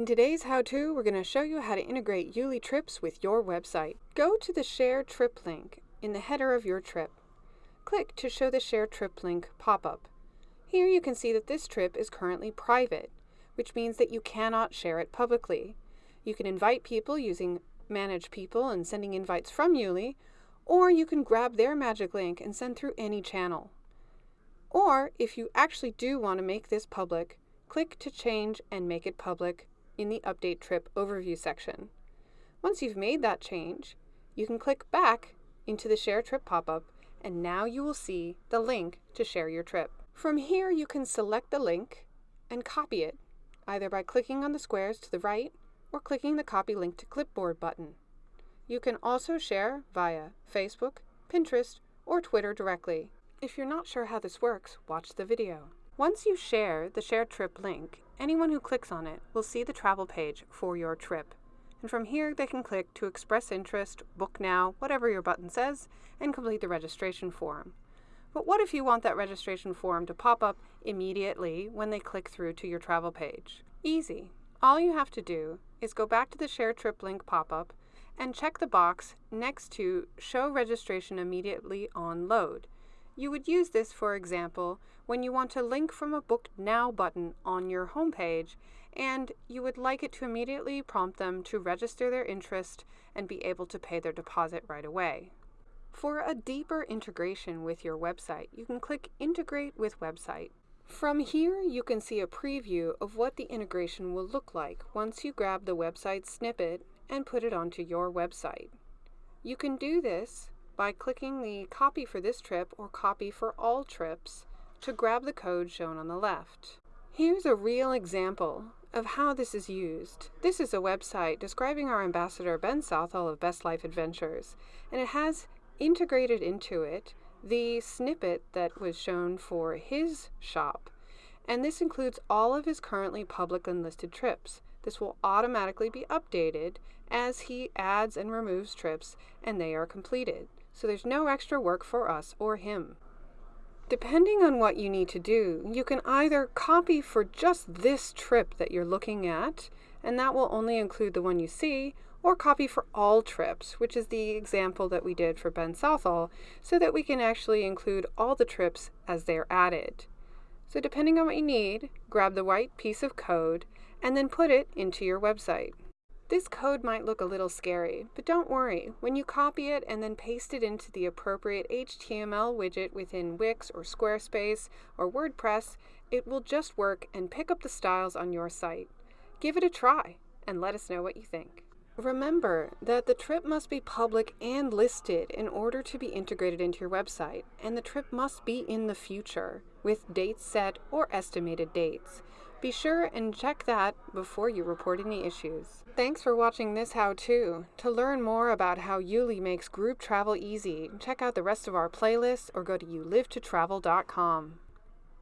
In today's how-to, we're going to show you how to integrate YouLi Trips with your website. Go to the Share Trip link in the header of your trip. Click to show the Share Trip link pop-up. Here you can see that this trip is currently private, which means that you cannot share it publicly. You can invite people using Manage People and sending invites from YouLi, or you can grab their magic link and send through any channel. Or, if you actually do want to make this public, click to change and make it public in the Update Trip Overview section. Once you've made that change, you can click back into the Share Trip pop-up and now you will see the link to share your trip. From here you can select the link and copy it, either by clicking on the squares to the right or clicking the Copy Link to Clipboard button. You can also share via Facebook, Pinterest, or Twitter directly. If you're not sure how this works, watch the video. Once you share the Share Trip link, anyone who clicks on it will see the travel page for your trip. And from here, they can click to express interest, book now, whatever your button says, and complete the registration form. But what if you want that registration form to pop up immediately when they click through to your travel page? Easy. All you have to do is go back to the Share Trip link pop-up and check the box next to Show Registration Immediately on Load. You would use this, for example, when you want to link from a Book Now button on your homepage and you would like it to immediately prompt them to register their interest and be able to pay their deposit right away. For a deeper integration with your website, you can click Integrate with Website. From here, you can see a preview of what the integration will look like once you grab the website snippet and put it onto your website. You can do this by clicking the Copy for this trip or Copy for all trips to grab the code shown on the left. Here's a real example of how this is used. This is a website describing our ambassador Ben Southall of Best Life Adventures, and it has integrated into it the snippet that was shown for his shop. And this includes all of his currently public and listed trips. This will automatically be updated as he adds and removes trips and they are completed. So there's no extra work for us or him. Depending on what you need to do, you can either copy for just this trip that you're looking at, and that will only include the one you see, or copy for all trips, which is the example that we did for Ben Southall, so that we can actually include all the trips as they're added. So depending on what you need, grab the white piece of code and then put it into your website. This code might look a little scary, but don't worry. When you copy it and then paste it into the appropriate HTML widget within Wix or Squarespace or WordPress, it will just work and pick up the styles on your site. Give it a try and let us know what you think. Remember that the trip must be public and listed in order to be integrated into your website, and the trip must be in the future with dates set or estimated dates. Be sure and check that before you report any issues. Thanks for watching this how-to. To learn more about how YouLi makes group travel easy, check out the rest of our playlists or go to youlivetotravel.com.